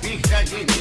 pista llena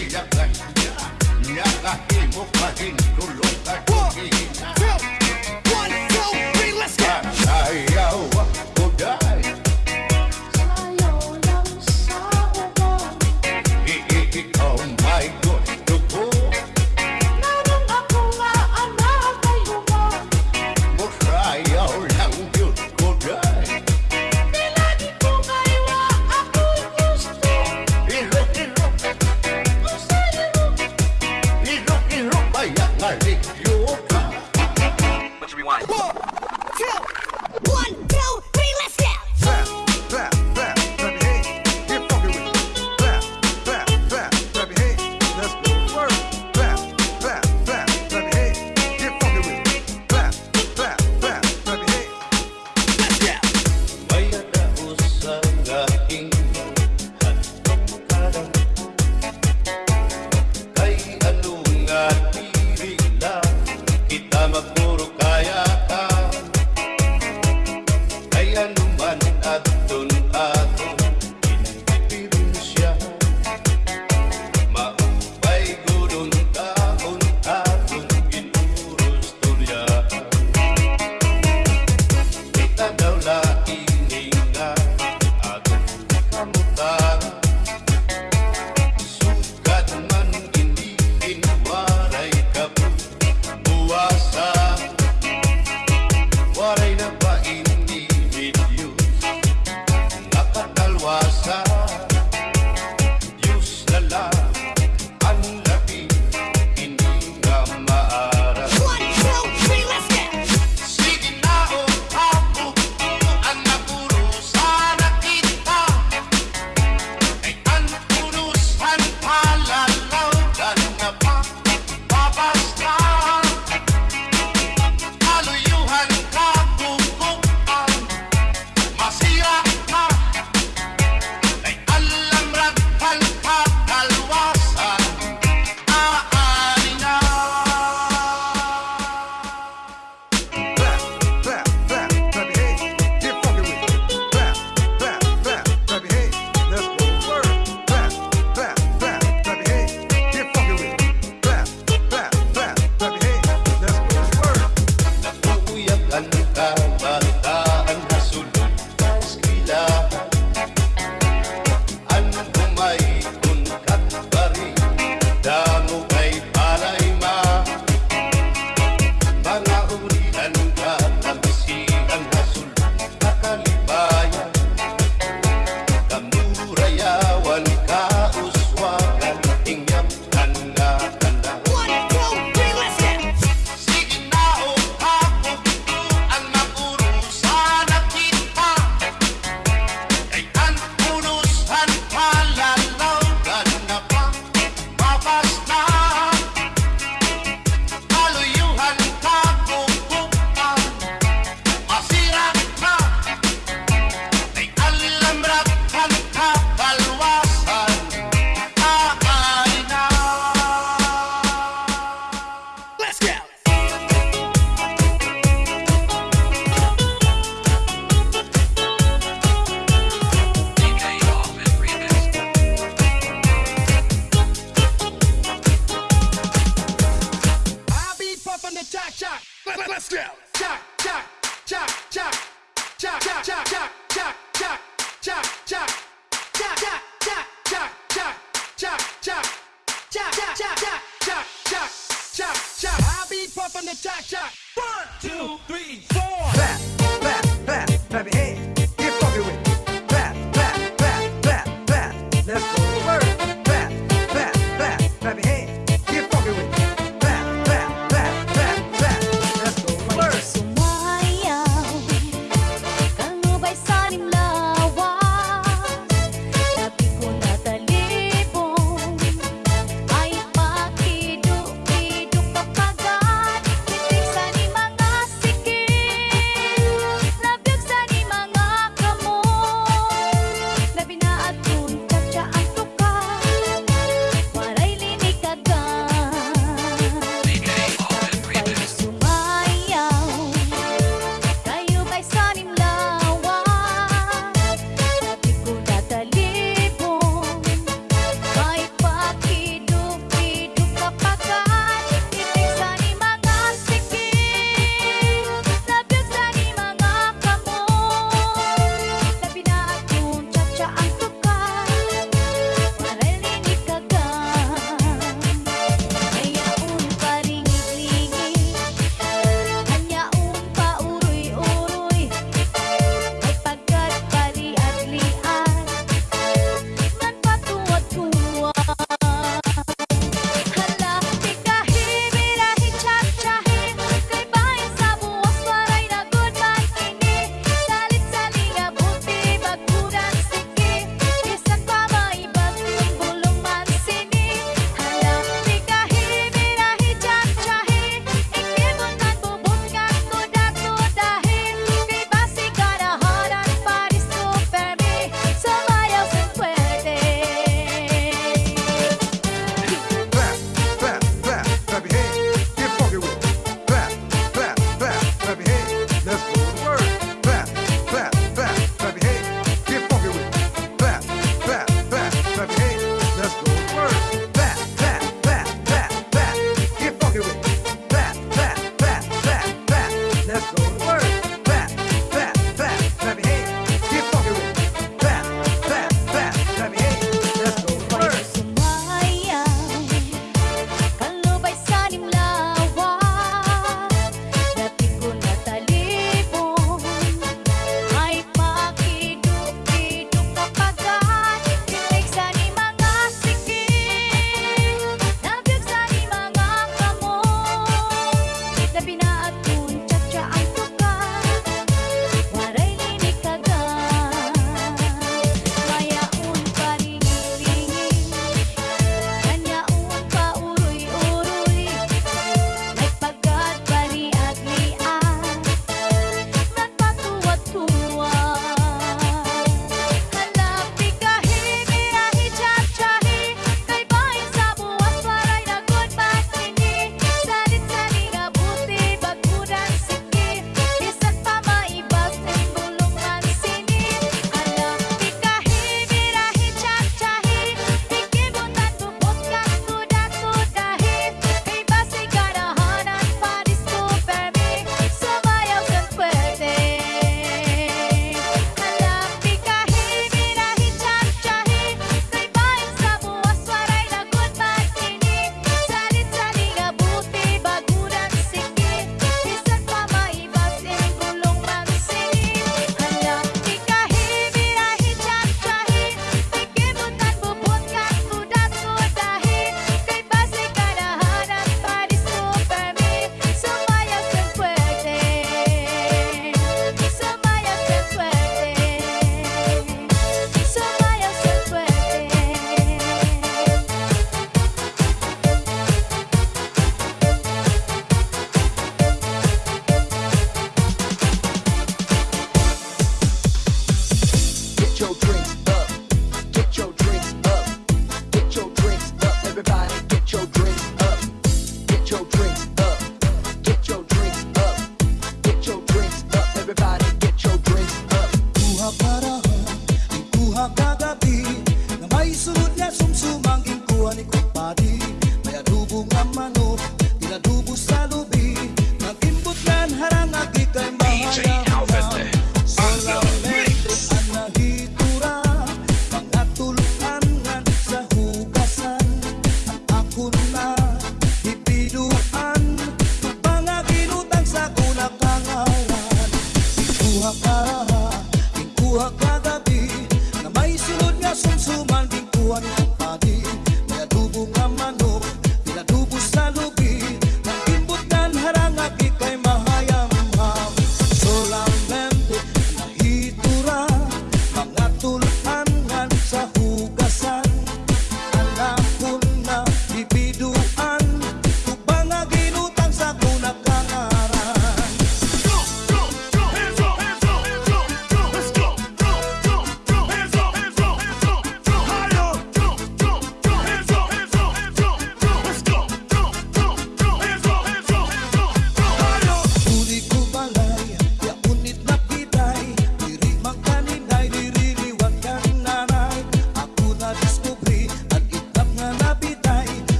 from the top, top.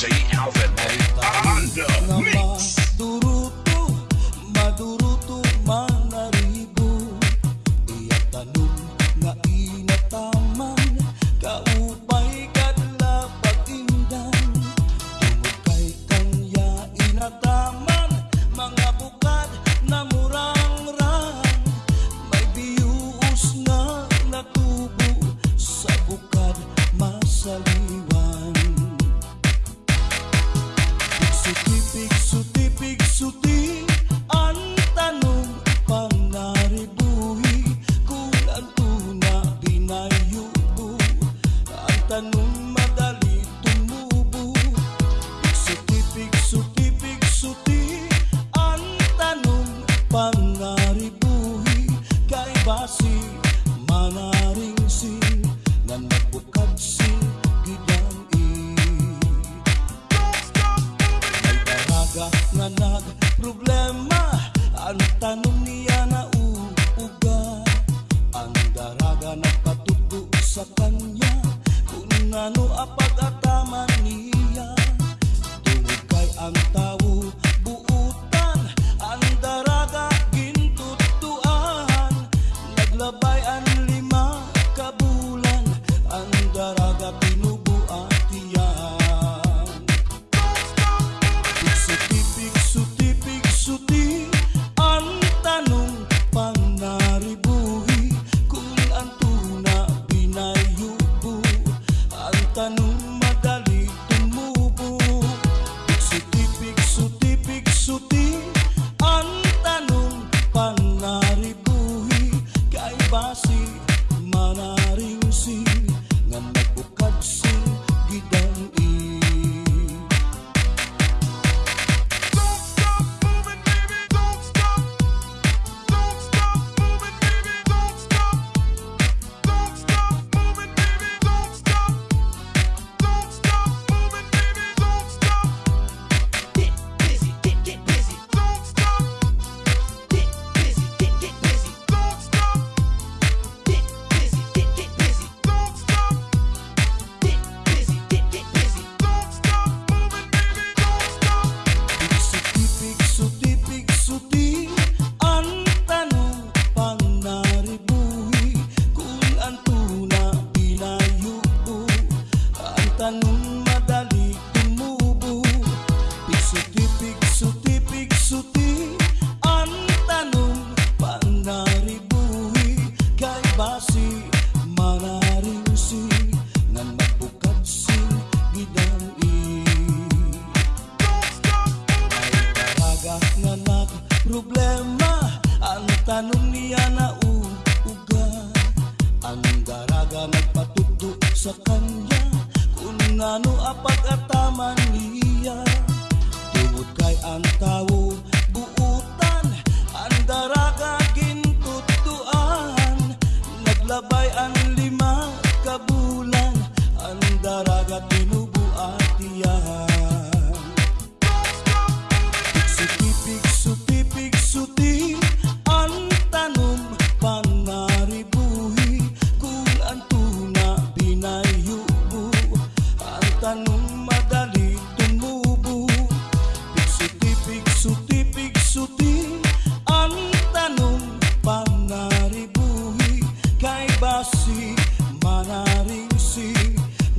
Sa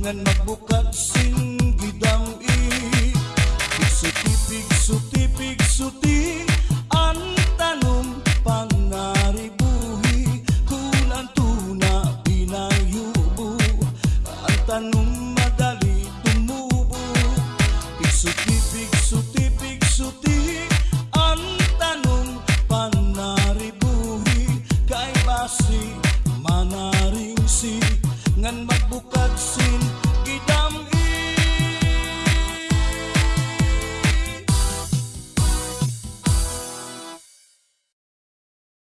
ngan magbukat sing gidam i Pigsot-pigsot